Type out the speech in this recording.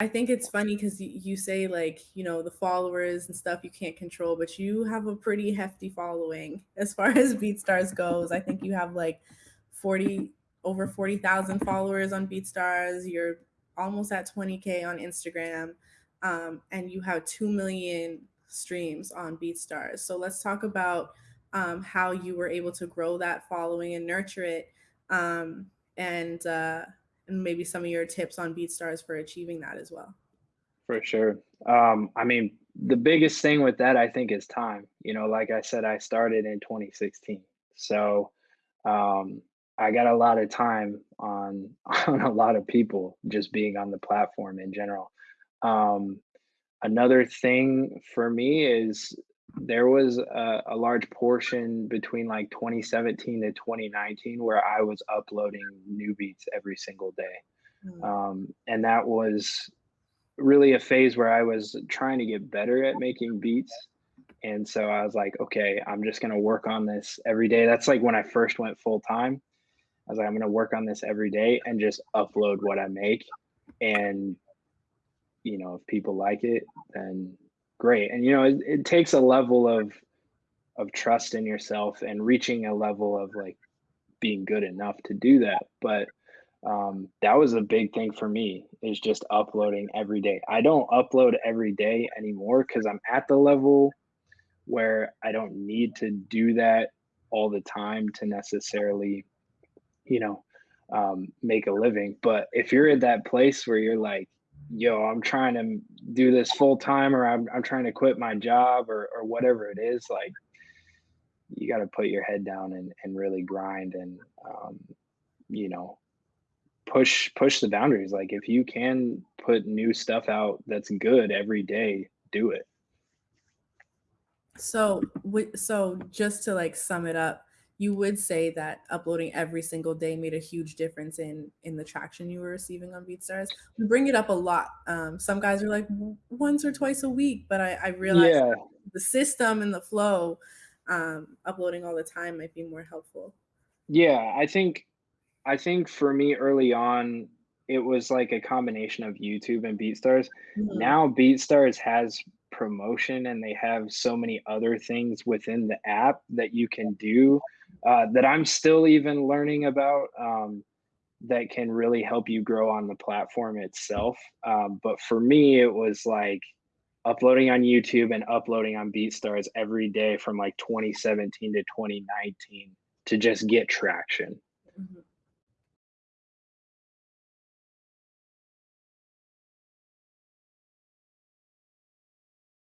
I think it's funny 'cause y you say, like, you know, the followers and stuff you can't control, but you have a pretty hefty following as far as BeatStars goes. I think you have, like, 40 over 40,000 followers on BeatStars, you're almost at 20K on Instagram, um, and you have 2,000,000 streams on BeatStars. So let's talk about, um, how you were able to grow that following and nurture it, um, and, uh, and maybe some of your tips on BeatStars for achieving that as well. For sure. Um, I mean, the biggest thing with that, I think, is time. You know, like I said, I started in 2016. So, um, I got a lot of time on on a lot of people just being on the platform in general. Um, another thing for me is there was a, a large portion between like 2017 to 2019 where I was uploading new beats every single day. Mm. Um, and that was really a phase where I was trying to get better at making beats. And so I was like, okay, I'm just going to work on this every day. That's like when I first went full time. I was like, I'm going to work on this every day and just upload what I make. And, you know, if people like it, then great. And, you know, it, it takes a level of, of trust in yourself and reaching a level of like being good enough to do that. But um, that was a big thing for me is just uploading every day. I don't upload every day anymore because I'm at the level where I don't need to do that all the time to necessarily, you know, um, make a living. But if you're at that place where you're like, yo, I'm trying to do this full time or I'm, I'm trying to quit my job or, or whatever it is, like you got to put your head down and, and really grind and, um, you know, push push the boundaries. Like if you can put new stuff out that's good every day do it. So, so just to, like, sum it up, you would say that uploading every single day made a huge difference in in the traction you were receiving on BeatStars? We bring it up a lot, um, some guys are like, once or twice a week," but I I realized yeah the system and the flow, um, uploading all the time might be more helpful. yeah i think i think for me early on it was like a combination of youtube and beatstars Mhm. now beatstars has promotion and they have so many other things within the app that you can do uh, that i'm still even learning about um, that can really help you grow on the platform itself. Um, but for me, it was like uploading on YouTube and uploading on BeatStars every day from like 2017 to 2019 to just get traction. Mhm.